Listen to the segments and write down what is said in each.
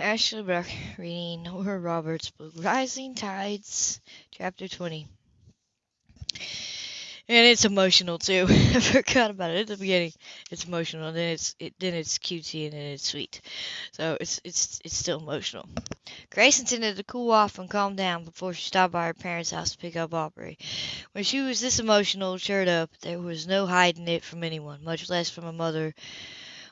Ashley Brock reading Nora Roberts' book Rising Tides, Chapter 20. And it's emotional too. I forgot about it at the beginning. It's emotional, and then it's it, then it's cutesy, and then it's sweet. So it's it's it's still emotional. Grace intended to cool off and calm down before she stopped by her parents' house to pick up Aubrey. When she was this emotional, cheered up, there was no hiding it from anyone, much less from a mother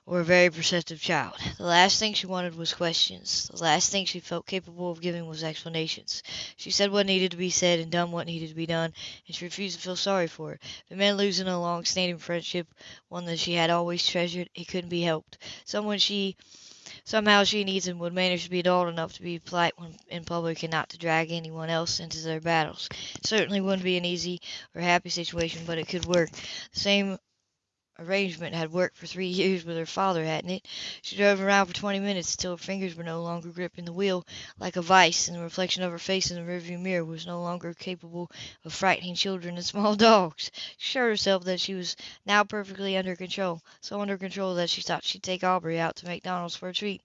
or a very perceptive child. The last thing she wanted was questions. The last thing she felt capable of giving was explanations. She said what needed to be said and done what needed to be done, and she refused to feel sorry for it. It meant losing a long-standing friendship, one that she had always treasured, it couldn't be helped. Someone she Somehow she and Ethan would manage to be adult enough to be polite when in public and not to drag anyone else into their battles. It certainly wouldn't be an easy or happy situation, but it could work. The same arrangement had worked for three years with her father, hadn't it? She drove around for twenty minutes until her fingers were no longer gripping the wheel like a vice, and the reflection of her face in the rearview mirror was no longer capable of frightening children and small dogs. She assured herself that she was now perfectly under control, so under control that she thought she'd take Aubrey out to McDonald's for a treat.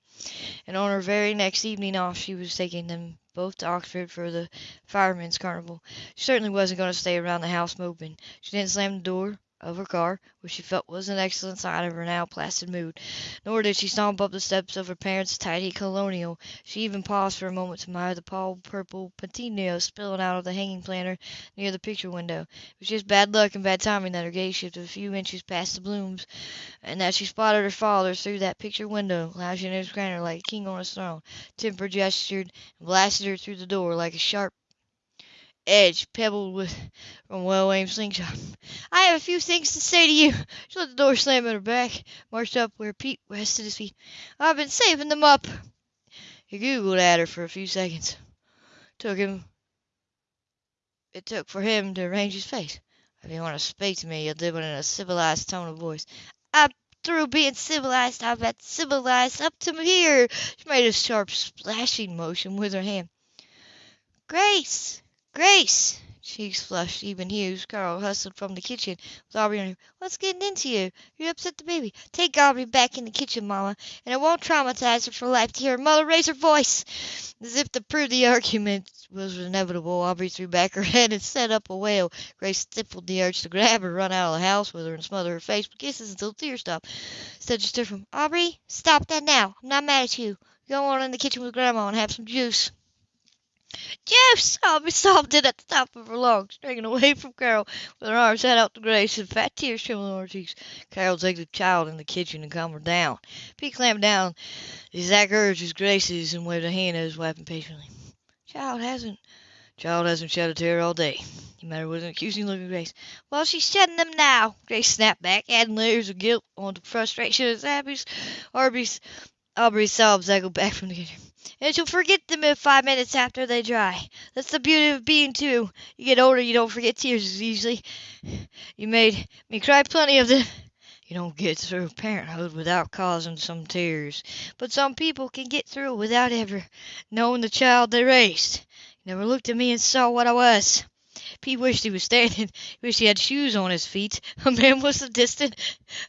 And on her very next evening off she was taking them both to Oxford for the Firemen's Carnival. She certainly wasn't going to stay around the house moping. She didn't slam the door of her car, which she felt was an excellent sign of her now placid mood. Nor did she stomp up the steps of her parents' tidy colonial. She even paused for a moment to admire the pale purple patina spilling out of the hanging planter near the picture window. It was just bad luck and bad timing that her gaze shifted a few inches past the blooms, and that she spotted her father through that picture window, lounging in his granite like a king on his throne. Temper gestured and blasted her through the door like a sharp edge pebbled with from a well-aimed slingshot. I have a few things to say to you. She let the door slam in her back, marched up where Pete rested his feet. I've been saving them up. He googled at her for a few seconds. Took him. It took for him to arrange his face. If you want to speak to me, you'll do it in a civilized tone of voice. I'm through being civilized. I've been civilized up to here. She made a sharp splashing motion with her hand. Grace! Grace! Cheeks flushed, even hues. Carol hustled from the kitchen with Aubrey on him. What's getting into you? You upset the baby. Take Aubrey back in the kitchen, Mama, and it won't traumatize her for life to hear her mother raise her voice. As if to prove the argument was inevitable, Aubrey threw back her head and set up a wail. Grace stifled the urge to grab her, run out of the house with her, and smother her face with kisses until tears stopped. Instead, she stood from Aubrey, stop that now. I'm not mad at you. Go on in the kitchen with Grandma and have some juice. Juice! Aubrey sobbed it at the top of her lungs, dragging away from Carol with her arms held out to Grace and fat tears trembling on her cheeks. Carol took the child in the kitchen and calmed her down. Pete clamped down the exact urge as Grace's and waved a hand at his wife impatiently. Child hasn't Child hasn't shed a tear all day. He met her with an accusing look at Grace. Well, she's shedding them now, Grace snapped back, adding layers of guilt onto frustration as Abby's, Aubrey's, Aubrey's sobs echoed back from the kitchen and you'll forget them in five minutes after they dry. That's the beauty of being two. You get older, you don't forget tears as easily. You made me cry plenty of them. You don't get through parenthood without causing some tears, but some people can get through without ever knowing the child they raised. He never looked at me and saw what I was. Pete wished he was standing. He wished he had shoes on his feet. A man was a distant,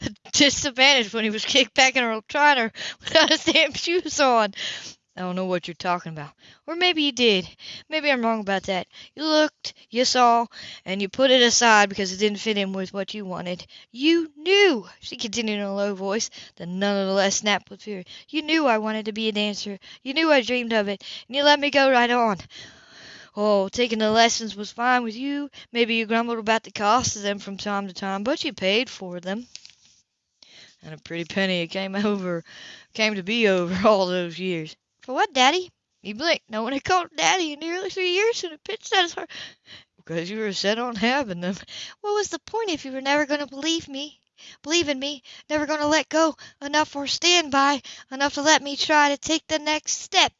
a disadvantage when he was kicked back in a recliner without his damn shoes on. I don't know what you're talking about. Or maybe you did. Maybe I'm wrong about that. You looked, you saw, and you put it aside because it didn't fit in with what you wanted. You knew, she continued in a low voice, that none the less snapped with fury. You knew I wanted to be a dancer. You knew I dreamed of it, and you let me go right on. Oh, taking the lessons was fine with you. Maybe you grumbled about the cost of them from time to time, but you paid for them. And a pretty penny it came over, came to be over all those years. For what, Daddy? He blinked. No one had called Daddy in nearly three years, and it pinched at his heart. Because you were set on having them. What was the point if you were never going to believe me? Believe in me, never going to let go enough or stand by enough to let me try to take the next step.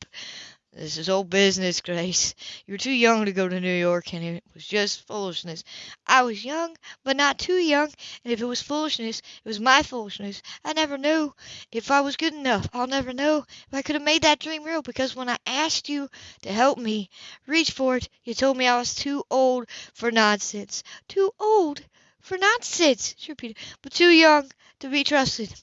This is old business, Grace. You were too young to go to New York, and it was just foolishness. I was young, but not too young, and if it was foolishness, it was my foolishness. I never knew if I was good enough. I'll never know if I could have made that dream real, because when I asked you to help me reach for it, you told me I was too old for nonsense. Too old for nonsense, she repeated, but too young to be trusted.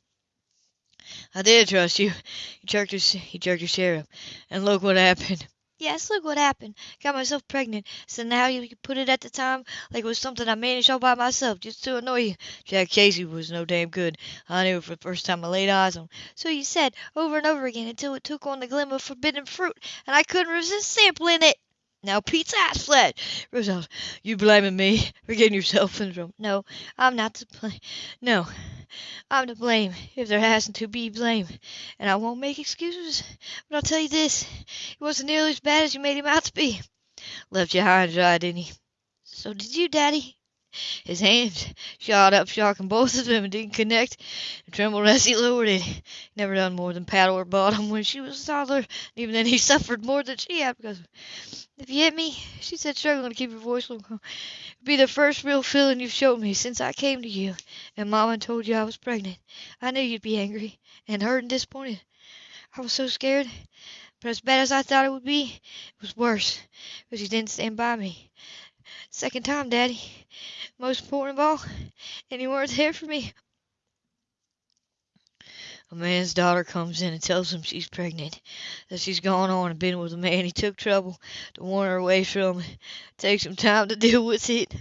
I did trust you. He jerked his he jerked his chair up. And look what happened. Yes, look what happened. Got myself pregnant. So now you put it at the time like it was something I managed all by myself just to annoy you. Jack Casey was no damn good. I knew it for the first time I laid eyes on him. So you said, over and over again, until it took on the glimmer of forbidden fruit, and I couldn't resist sampling it. Now Pete's ass fled. Roosevelt, you blaming me for getting yourself in trouble? No, I'm not to blame. No, I'm to blame if there hasn't to be blame. And I won't make excuses. But I'll tell you this, it wasn't nearly as bad as you made him out to be. Left you high and dry, didn't he? So did you, Daddy. His hands shot up, shocking both of them, and didn't connect, and trembled as he lowered it. Never done more than paddle her bottom when she was a toddler, and even then he suffered more than she had because if you hit me, she said, struggling to keep her voice low, it'd be the first real feeling you've showed me since I came to you, and Mama told you I was pregnant. I knew you'd be angry, and hurt and disappointed. I was so scared, but as bad as I thought it would be, it was worse, because you didn't stand by me. Second time, Daddy. Most important of all, any words weren't for me. A man's daughter comes in and tells him she's pregnant, that she's gone on and been with a man he took trouble to warn her away from. It takes some time to deal with it.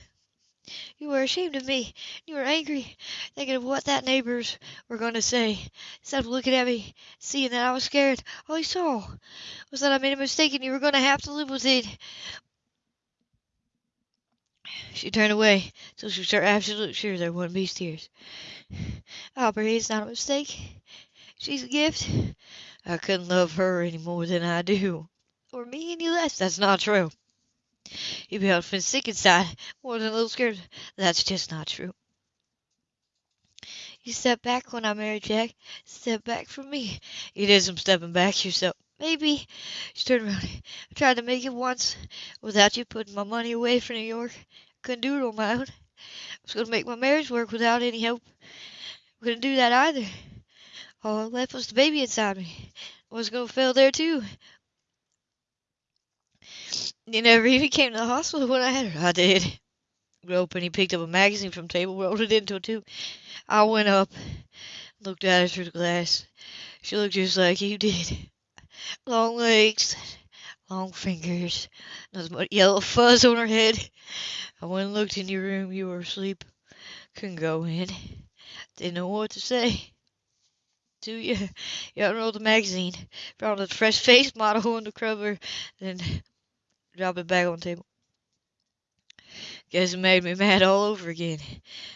You were ashamed of me. You were angry, thinking of what that neighbors were going to say. Instead of looking at me, seeing that I was scared, all you saw was that I made a mistake and you were going to have to live with it. She turned away till she was absolutely sure there wouldn't be tears. Aubrey, it's not a mistake. She's a gift. I couldn't love her any more than I do, or me any less. That's not true. You'd be been sick inside, more than a little scared. That's just not true. You stepped back when I married Jack. Step back from me. You did some stepping back yourself. Maybe. She turned around. I tried to make it once without you putting my money away for New York. Couldn't do it on my own. I was going to make my marriage work without any help. Couldn't do that either. All I left was the baby inside me. I was going to fail there too. You never even came to the hospital when I had her. I did. Groping, he picked up a magazine from the table, rolled it into a tube. I went up, looked at her through the glass. She looked just like you did. Long legs, long fingers, nothing but yellow fuzz on her head. I went and looked in your room. You were asleep. Couldn't go in. Didn't know what to say. To you, you unrolled the magazine, found a fresh face model on the cover, then dropped it back on the table. Guess it made me mad all over again.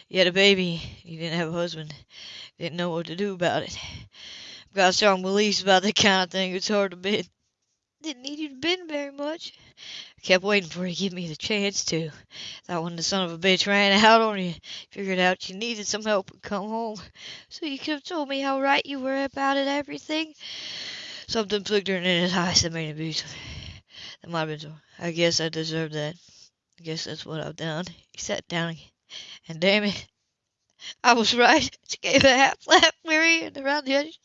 You had a baby. You didn't have a husband. Didn't know what to do about it. Got strong beliefs about that kind of thing. It's hard to bend. Didn't need you to bend very much. Kept waiting for you to give me the chance to. Thought when the son of a bitch ran out on you, figured out you needed some help and come home. So you could have told me how right you were about it, everything. Something flickered in his eyes that made him abusive. That might have been so. I guess I deserve that. I guess that's what I've done. He sat down again. And damn it, I was right. She gave a half laugh, weary and around the edges.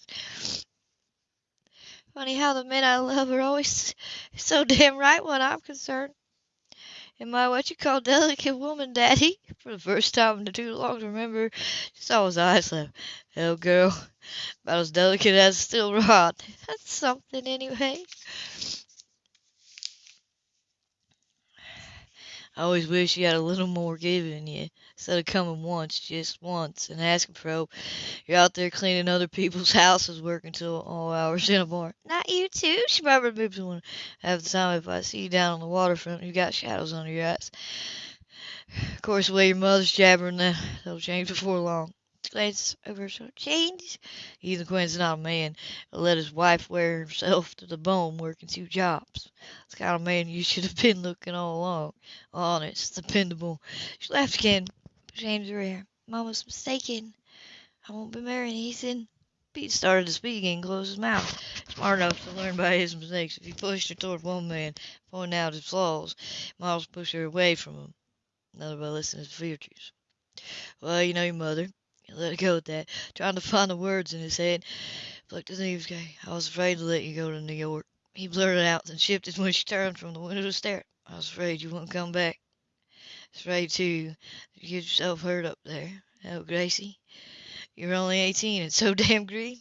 Funny how the men I love are always so damn right when I'm concerned. Am I what you call delicate woman, Daddy? For the first time in too long to remember, she saw his eyes laugh. Hell, girl, about as delicate as a steel rod. That's something, anyway. I always wish you had a little more giving you. Instead of coming once, just once, and asking for help, you're out there cleaning other people's houses, working till all hours in a bar. Not you too, she probably moves one. Half the time, if I see you down on the waterfront, you got shadows under your eyes. Of course, the way your mother's jabbering, that, that'll change before long. Glance over so change. Ethan Quinn's not a man that let his wife wear herself to the bone working two jobs. It's the kind of man you should have been looking all along. Honest, dependable. She laughed again. James Rare. Mama's mistaken. I won't be marrying Ethan. Pete started to speak and closed his mouth. Smart enough to learn by his mistakes. If he pushed her toward one man, pointing out his flaws, Miles pushed her away from him. Another by listening to his virtues. Well, you know your mother. Let it go at that, trying to find the words in his head. Flicked his knees, I was afraid to let you go to New York. He blurted out, and shifted when she turned from the window to stare. I was afraid you wouldn't come back. Afraid, too, you get yourself hurt up there. Oh, Gracie, you're only eighteen and so damn green.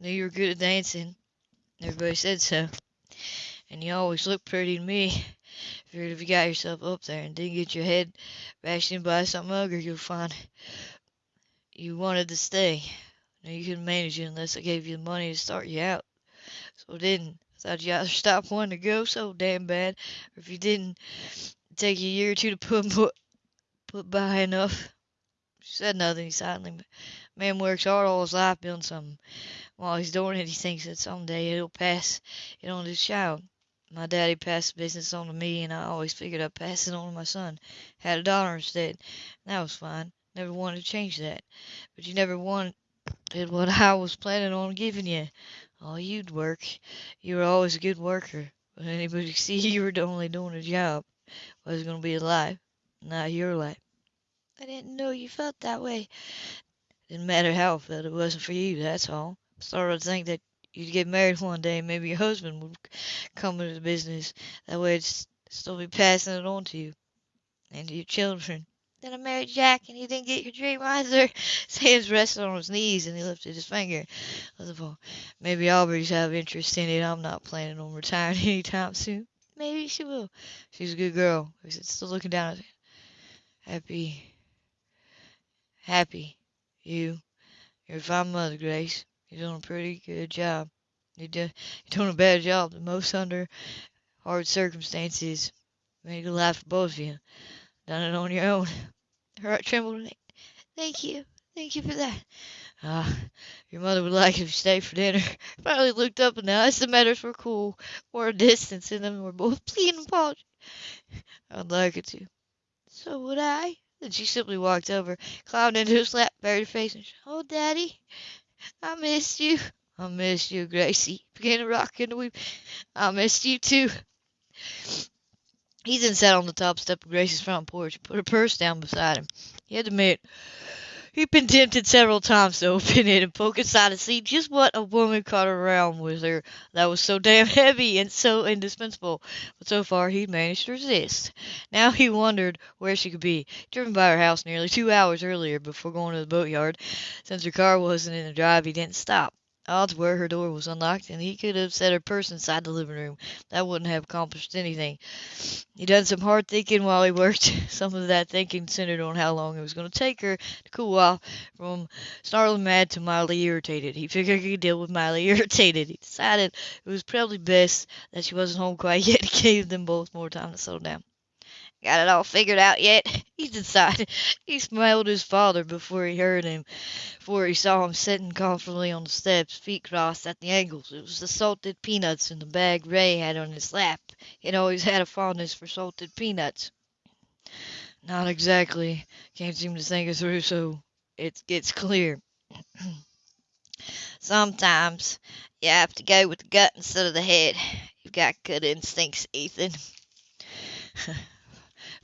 I knew you were good at dancing. Everybody said so. And you always looked pretty to me. Figured if you got yourself up there and didn't get your head bashed in by some ugger, you'll find you wanted to stay. Now you couldn't manage it unless I gave you the money to start you out. So I didn't. I thought you either stop wanting to go so damn bad, or if you didn't, it'd take you a year or two to put put, put by enough. She said nothing silently. Man works hard all his life building something. While he's doing it, he thinks that someday it'll pass it on to his child. My daddy passed the business on to me, and I always figured I'd pass it on to my son. Had a daughter instead. And that was fine. Never wanted to change that. But you never wanted what I was planning on giving you. Oh, you'd work. You were always a good worker. But anybody could see you were only doing a job. Was going to be a life, not your life. I didn't know you felt that way. Didn't matter how I felt. It wasn't for you, that's all. Started to think that you'd get married one day and maybe your husband would come into the business. That way it'd still be passing it on to you and to your children. Then I married Jack and you didn't get your dream either. Hands rested on his knees and he lifted his finger. Maybe Aubrey's have interest in it. I'm not planning on retiring anytime soon. Maybe she will. She's a good girl. He's still looking down at. Happy. Happy. You. You're a fine mother, Grace. You're doing a pretty good job. You do, you're doing a better job than most under hard circumstances. Made a laugh for both of you. Done it on your own. Her heart trembled. Thank you. Thank you for that. Ah, uh, your mother would like if you stayed for dinner. Finally looked up and the matters were cool, or a distance in them were both pleading apology. I'd like it to. So would I. Then she simply walked over, climbed into his lap, buried her face, and said, Oh, Daddy, I missed you. I missed you, Gracie. Began to rock and weep. I missed you too. He then sat on the top step of Gracie's front porch put her purse down beside him. He had to admit, he'd been tempted several times to open it and poke inside to see just what a woman caught around with her that was so damn heavy and so indispensable. But so far he'd managed to resist. Now he wondered where she could be. Driven by her house nearly two hours earlier before going to the boatyard. Since her car wasn't in the drive, he didn't stop. Odds were her door was unlocked, and he could have set her purse inside the living room. That wouldn't have accomplished anything. He done some hard thinking while he worked. Some of that thinking centered on how long it was going to take her to cool off from snarling mad to mildly irritated. He figured he could deal with mildly irritated. He decided it was probably best that she wasn't home quite yet. He gave them both more time to settle down. Got it all figured out yet? He decided. He smelled his father before he heard him, before he saw him sitting comfortably on the steps, feet crossed at the ankles. It was the salted peanuts in the bag Ray had on his lap. He'd always had a fondness for salted peanuts. Not exactly. Can't seem to think it through so it gets clear. Sometimes you have to go with the gut instead of the head. You've got good instincts, Ethan.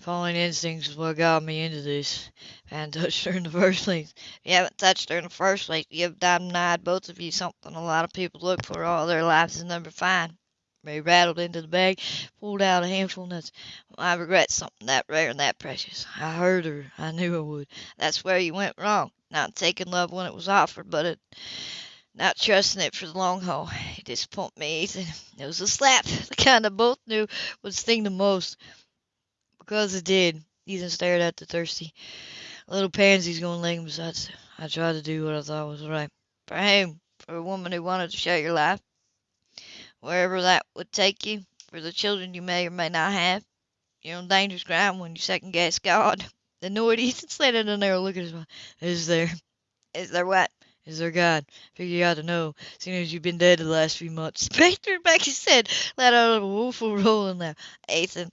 Following instincts is what got me into this. Hadn't touched her in the first place. If you haven't touched her in the first place, you've denied both of you something a lot of people look for all their lives is number five. Ray rattled into the bag, pulled out a handful of nuts. I regret something that rare and that precious. I heard her. I knew I would. That's where you went wrong. Not taking love when it was offered, but it, not trusting it for the long haul. It disappointed me, Ethan. It was a slap, the kind that both knew would sting the most. Because it did. Ethan stared at the thirsty little pansies going laying beside I tried to do what I thought was right. For him, for a woman who wanted to share your life, wherever that would take you, for the children you may or may not have. You're on dangerous ground when you second guess God. The Lord Ethan slanted a narrow look at his mouth. Is there? Is there what? Is there God? Figure you ought to know, seeing as you've been dead the last few months. Baker back his head, let out a woeful rolling laugh. Ethan,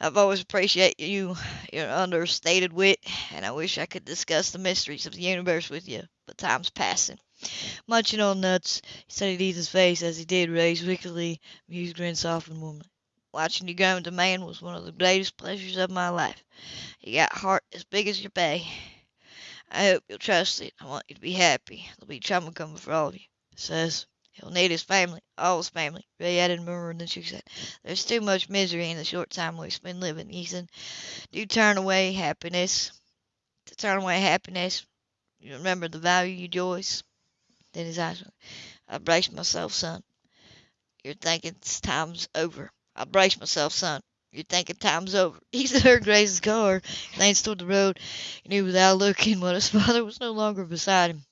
I've always appreciated you, your understated wit, and I wish I could discuss the mysteries of the universe with you, but time's passing. Munching on nuts, he studied Ethan's face as he did, raise wickedly, amused grin softened warmly. Watching you grow into man was one of the greatest pleasures of my life. You got heart as big as your bay. I hope you'll trust it. I want you to be happy. There'll be trouble coming for all of you. Says he'll need his family, all his family. Ray added murmur, and then she said, There's too much misery in the short time we've been living, Ethan. Do turn away happiness. To turn away happiness, you remember the value you joys. Then his eyes I braced myself, son. You're thinking time's over. I braced myself, son. You're thinking time's over. He heard Grace's car, glanced toward the road, and knew without looking what his father was no longer beside him.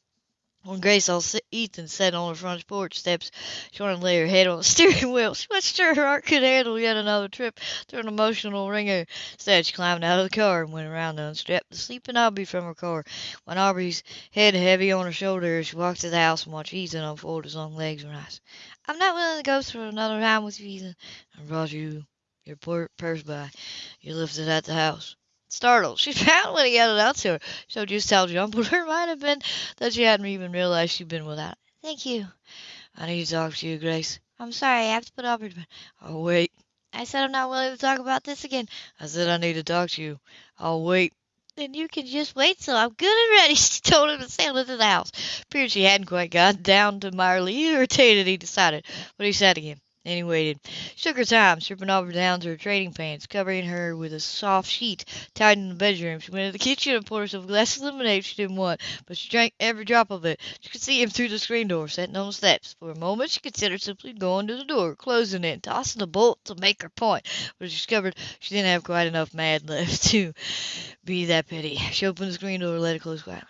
When Grace saw Ethan sitting on the front porch steps, she wanted to lay her head on the steering wheel. She wasn't sure her heart could handle yet another trip through an emotional ringer. Instead, she climbed out of the car and went around to unstrap the sleeping Aubrey from her car. When Aubrey's head heavy on her shoulder, she walked to the house and watched Ethan unfold his long legs and rise. I'm not willing to go through another time with you, Ethan. I brought you your poor purse by. You left it at the house startled. She found when he it out to her. So just how jumbled her might have been that she hadn't even realized she'd been without. Thank you. I need to talk to you, Grace. I'm sorry, I have to put up with Oh, wait. I said I'm not willing to talk about this again. I said I need to talk to you. I'll wait. Then you can just wait till I'm good and ready. She told him to sail into the house. Appeared she hadn't quite got down to mildly irritated, he decided. But he said again. Then he waited. She took her time, stripping over down to her trading pants, covering her with a soft sheet tied in the bedroom. She went to the kitchen and poured herself a glass of lemonade she didn't want, but she drank every drop of it. She could see him through the screen door, sitting on the steps. For a moment she considered simply going to the door, closing it, and tossing the bolt to make her point, but she discovered she didn't have quite enough mad left to be that petty. She opened the screen door and let it close quietly.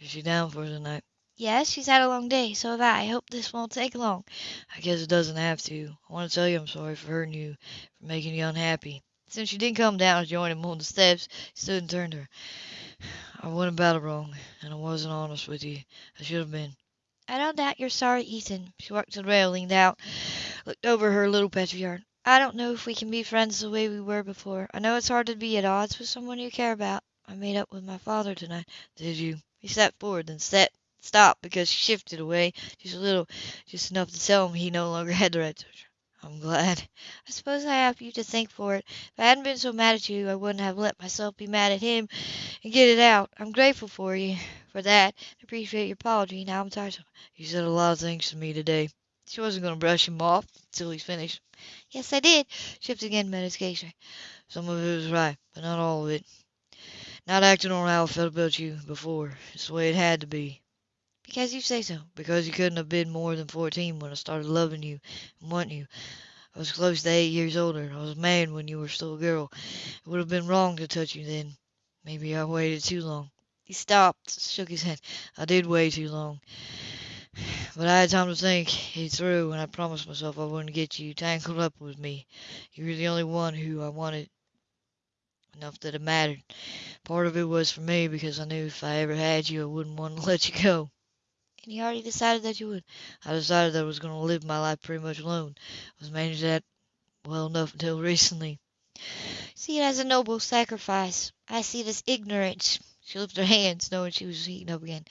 Is she down for the night? Yes, she's had a long day, so have I. I hope this won't take long. I guess it doesn't have to. I want to tell you I'm sorry for hurting you, for making you unhappy. Since she didn't come down to join him on the steps, he stood and turned to her. I went about it wrong, and I wasn't honest with you. I should have been. I don't doubt you're sorry, Ethan. She walked to the rail, leaned out, looked over her little patch of yard. I don't know if we can be friends the way we were before. I know it's hard to be at odds with someone you care about. I made up with my father tonight. Did you? He stepped forward, then sat stopped because she shifted away just a little, just enough to tell him he no longer had the right to. I'm glad. I suppose I have you to thank for it. If I hadn't been so mad at you, I wouldn't have let myself be mad at him and get it out. I'm grateful for you for that. I appreciate your apology. Now I'm tired. You said a lot of things to me today. She wasn't going to brush him off until he's finished. Yes, I did. Shift again, medication. Some of it was right, but not all of it. Not acting on how I felt about you before. It's the way it had to be. Because you say so. Because you couldn't have been more than fourteen when I started loving you and wanting you. I was close to eight years older. I was man when you were still a girl. It would have been wrong to touch you then. Maybe I waited too long. He stopped, shook his head. I did wait too long. But I had time to think it through, and I promised myself I wouldn't get you tangled up with me. You were the only one who I wanted enough that it mattered. Part of it was for me because I knew if I ever had you, I wouldn't want to let you go. And you already decided that you would. I decided that I was going to live my life pretty much alone. I was managing that well enough until recently. See it as a noble sacrifice. I see it as ignorance. She lifted her hands, knowing she was heating up again.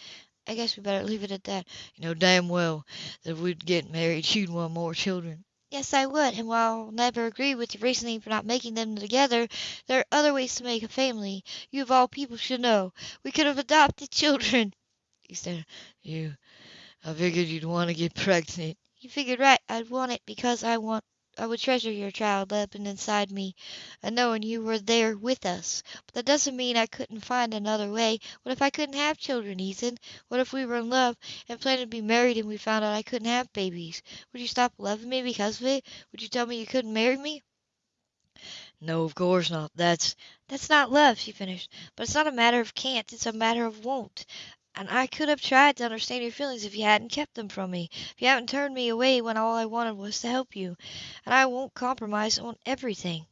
I guess we better leave it at that. You know damn well that if we'd get married, you'd want more children. Yes, I would, and while I'll never agree with your reasoning for not making them together, there are other ways to make a family. You of all people should know. We could have adopted children. He said, You I figured you'd want to get pregnant. You figured right. I'd want it because I want I would treasure your child living inside me and knowing you were there with us. But that doesn't mean I couldn't find another way. What if I couldn't have children, Ethan? What if we were in love and planned to be married and we found out I couldn't have babies? Would you stop loving me because of it? Would you tell me you couldn't marry me? No, of course not. That's that's not love, she finished. But it's not a matter of can't, it's a matter of won't. And I could have tried to understand your feelings if you hadn't kept them from me, if you hadn't turned me away when all I wanted was to help you. And I won't compromise on everything.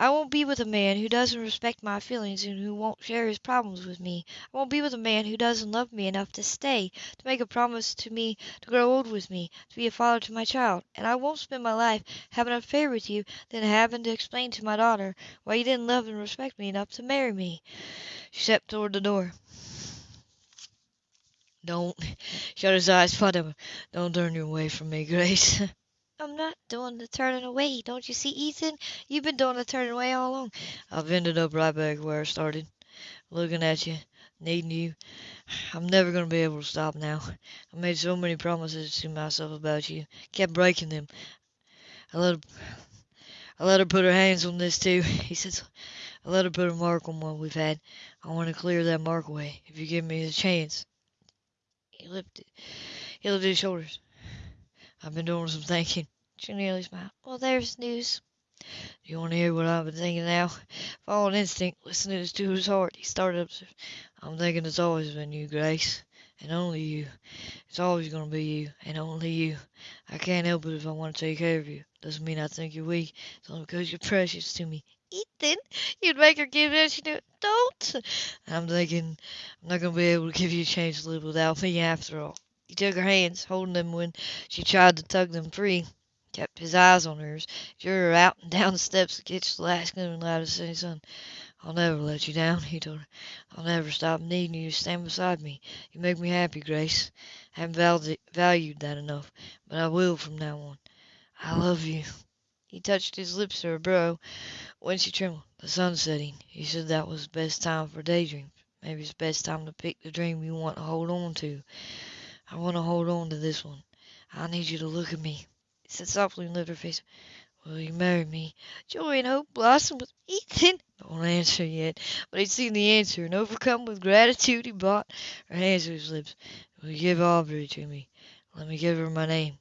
I won't be with a man who doesn't respect my feelings and who won't share his problems with me. I won't be with a man who doesn't love me enough to stay, to make a promise to me to grow old with me, to be a father to my child. And I won't spend my life having an affair with you, then having to explain to my daughter why you didn't love and respect me enough to marry me. She stepped toward the door. Don't shut his eyes, Father. Don't turn you away from me, Grace. I'm not doing the turning away. Don't you see, Ethan? You've been doing the turning away all along. I've ended up right back where I started, looking at you, needing you. I'm never going to be able to stop now. I made so many promises to myself about you, kept breaking them. I let her, I let her put her hands on this too. He says, I let her put a mark on what we've had. I want to clear that mark away if you give me the chance. He lifted He lifted his shoulders. I've been doing some thinking. She nearly smiled. Well, there's news. Do you want to hear what I've been thinking now? Following instinct, listening to his heart, he started up. I'm thinking it's always been you, Grace, and only you. It's always going to be you, and only you. I can't help it if I want to take care of you. Doesn't mean I think you're weak. It's only because you're precious to me. Ethan, you'd make her give in. She knew. Don't. I'm thinking I'm not going to be able to give you a chance to live without me after all. He took her hands, holding them when she tried to tug them free kept his eyes on hers, drew her out and down the steps to catch the last gleaming light of the sun. I'll never let you down, he told her. I'll never stop needing you to stand beside me. You make me happy, Grace. I haven't valued that enough, but I will from now on. I love you. He touched his lips to her brow when she trembled. The sun's setting. He said that was the best time for daydreams. Maybe it's the best time to pick the dream you want to hold on to. I want to hold on to this one. I need you to look at me He said softly and lifted her face. Will you marry me? Joy and hope blossomed with Ethan. Don't answer yet. But he'd seen the answer, and overcome with gratitude, he brought her hands to his lips. Will you give Aubrey to me? Let me give her my name.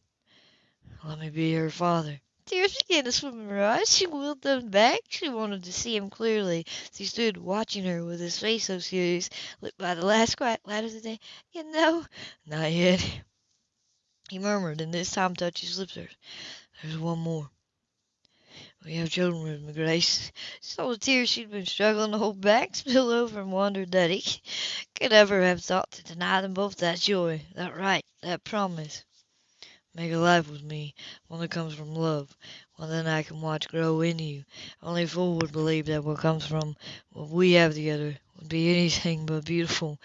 Let me be her father. Tears began to swim in her eyes. She willed them back. She wanted to see him clearly. He stood watching her with his face so serious, lit by the last quiet light of the day. You know, not yet. He murmured, and this time touched his lips. There's one more. We have children with me, Grace. Saw the tears she'd been struggling to hold back spill over and wondered that he could ever have thought to deny them both that joy, that right, that promise. Make a life with me, one that comes from love, one that I can watch grow in you. Only a fool would believe that what comes from what we have together would be anything but beautiful.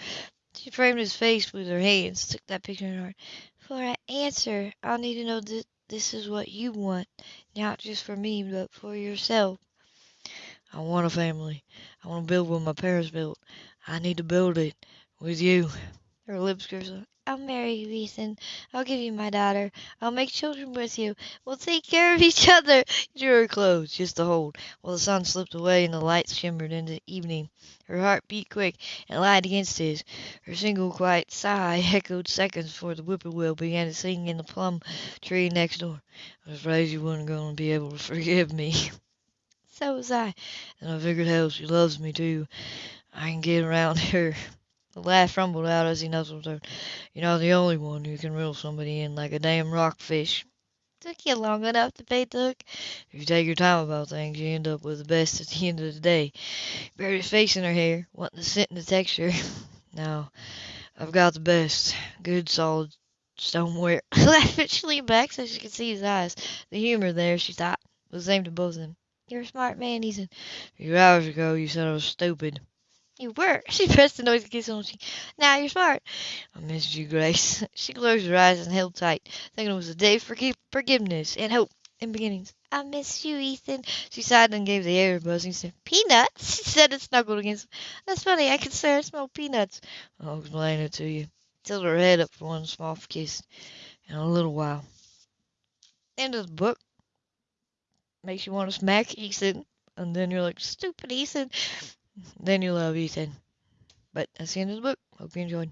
She framed his face with her hands, took that picture in her heart. For an answer, I'll need to know that this is what you want, not just for me, but for yourself. I want a family. I want to build what my parents built. I need to build it with you. Her lips curled. I'll marry you, Ethan. I'll give you my daughter. I'll make children with you. We'll take care of each other. He drew her close, just to hold, while the sun slipped away and the lights shimmered into evening. Her heart beat quick and light against his. Her single quiet sigh echoed seconds before the whippoorwill began to sing in the plum tree next door. I was afraid you weren't going to be able to forgive me. So was I. And I figured, hell, she loves me too. I can get around her. The laugh rumbled out as he nuzzled her. You're not the only one who can reel somebody in like a damn rockfish. Took you long enough to the hook. If you take your time about things, you end up with the best at the end of the day. Buried his face in her hair, wanting the scent and the texture. now, I've got the best. Good, solid stoneware. She leaned back so she could see his eyes. The humor there, she thought, was aimed at both of them. You're a smart man, Ethan. A few hours ago, you said I was stupid. You were. She pressed the noisy kiss on cheek. Now you're smart. I missed you, Grace. She closed her eyes and held tight, thinking it was a day for forgiveness and hope and beginnings. I miss you, Ethan. She sighed and gave the air a buzzing sniff. Peanuts? She said and snuggled against him. That's funny. I can swear I smell peanuts. I'll explain it to you. Tilted her head up for one small kiss. In a little while. End of the book. Makes you want to smack Ethan. And then you're like, stupid Ethan. Then you'll love Ethan. But that's the end of the book. Hope you enjoyed.